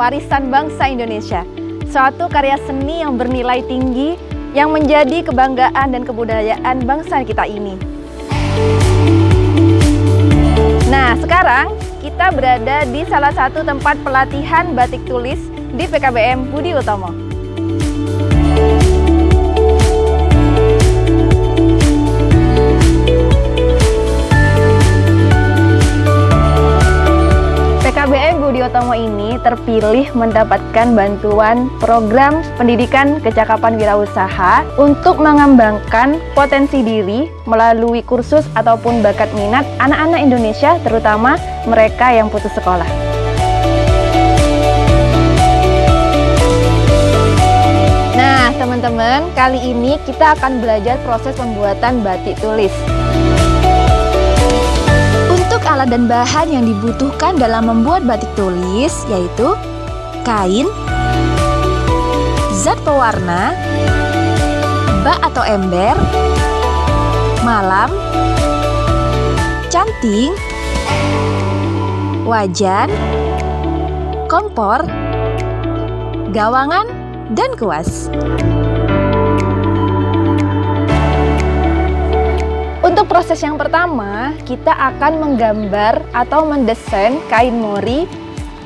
warisan bangsa Indonesia. Suatu karya seni yang bernilai tinggi yang menjadi kebanggaan dan kebudayaan bangsa kita ini. Nah, sekarang kita berada di salah satu tempat pelatihan batik tulis di PKBM Budi Utomo. Utomo ini terpilih mendapatkan bantuan program pendidikan kecakapan wirausaha untuk mengembangkan potensi diri melalui kursus ataupun bakat minat anak-anak Indonesia terutama mereka yang putus sekolah. Nah, teman-teman, kali ini kita akan belajar proses pembuatan batik tulis alat dan bahan yang dibutuhkan dalam membuat batik tulis yaitu kain, zat pewarna, bak atau ember, malam, canting, wajan, kompor, gawangan, dan kuas. Proses yang pertama, kita akan menggambar atau mendesain kain mori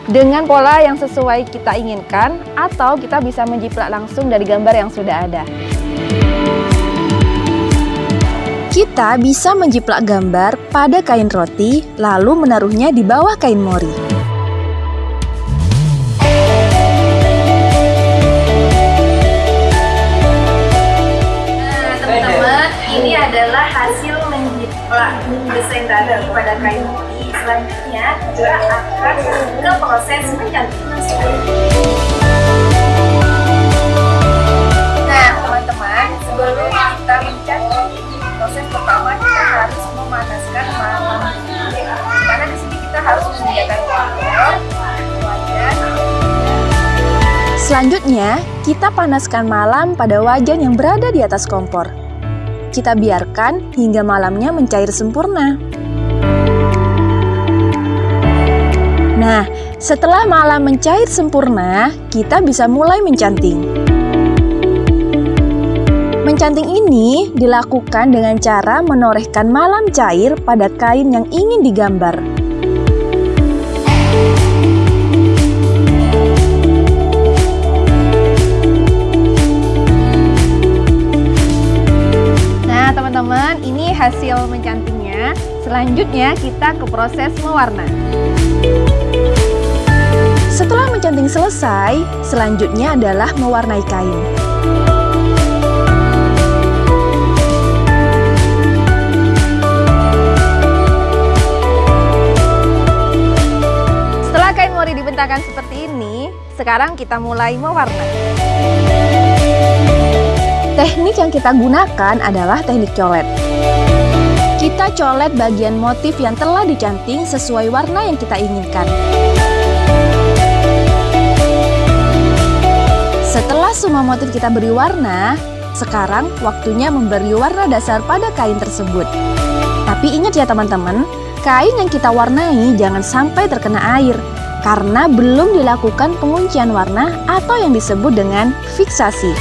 dengan pola yang sesuai kita inginkan atau kita bisa menjiplak langsung dari gambar yang sudah ada. Kita bisa menjiplak gambar pada kain roti lalu menaruhnya di bawah kain mori. Kain putih. Selanjutnya kita akan ke proses mencanting. Nah, teman-teman, sebelum kita mencanting, proses pertama kita harus memanaskan malam. Karena di sini kita harus menyediakan kompor. Selanjutnya, kita panaskan malam pada wajan yang berada di atas kompor kita biarkan hingga malamnya mencair sempurna. Nah, setelah malam mencair sempurna, kita bisa mulai mencanting. Mencanting ini dilakukan dengan cara menorehkan malam cair pada kain yang ingin digambar. teman-teman, ini hasil mencantingnya. Selanjutnya kita ke proses mewarna. Setelah mencanting selesai, selanjutnya adalah mewarnai kain. Setelah kain mori dibentangkan seperti ini, sekarang kita mulai mewarna. Teknik yang kita gunakan adalah teknik colet. Kita colet bagian motif yang telah dicanting sesuai warna yang kita inginkan. Setelah semua motif kita beri warna, sekarang waktunya memberi warna dasar pada kain tersebut. Tapi ingat ya teman-teman, kain yang kita warnai jangan sampai terkena air karena belum dilakukan penguncian warna atau yang disebut dengan fiksasi.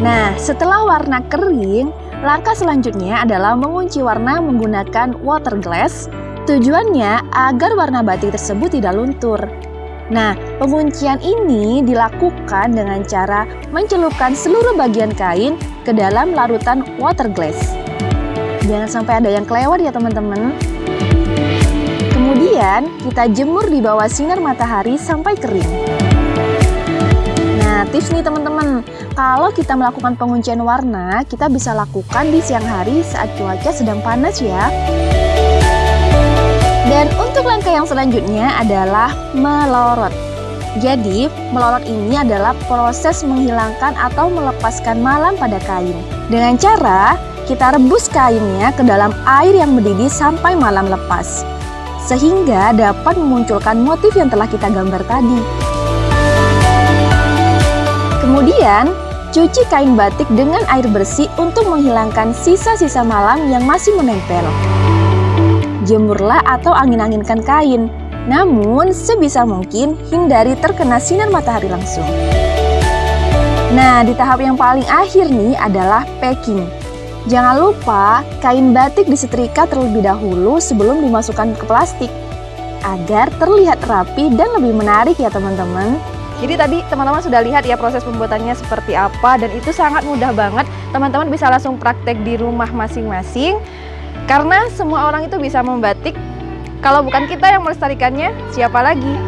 Nah, setelah warna kering, langkah selanjutnya adalah mengunci warna menggunakan water glass. Tujuannya agar warna batik tersebut tidak luntur. Nah, penguncian ini dilakukan dengan cara mencelupkan seluruh bagian kain ke dalam larutan water glass. Jangan sampai ada yang kelewat ya teman-teman. Kemudian, kita jemur di bawah sinar matahari sampai kering. Nah, tips nih teman-teman, kalau kita melakukan penguncian warna, kita bisa lakukan di siang hari saat cuaca sedang panas ya. Dan untuk langkah yang selanjutnya adalah melorot. Jadi, melorot ini adalah proses menghilangkan atau melepaskan malam pada kain. Dengan cara kita rebus kainnya ke dalam air yang mendidih sampai malam lepas. Sehingga dapat memunculkan motif yang telah kita gambar tadi. Kemudian, cuci kain batik dengan air bersih untuk menghilangkan sisa-sisa malam yang masih menempel. Jemurlah atau angin-anginkan kain. Namun, sebisa mungkin hindari terkena sinar matahari langsung. Nah, di tahap yang paling akhir nih adalah packing. Jangan lupa kain batik disetrika terlebih dahulu sebelum dimasukkan ke plastik agar terlihat rapi dan lebih menarik ya teman-teman. Jadi tadi teman-teman sudah lihat ya proses pembuatannya seperti apa dan itu sangat mudah banget. Teman-teman bisa langsung praktek di rumah masing-masing karena semua orang itu bisa membatik. Kalau bukan kita yang melestarikannya, siapa lagi?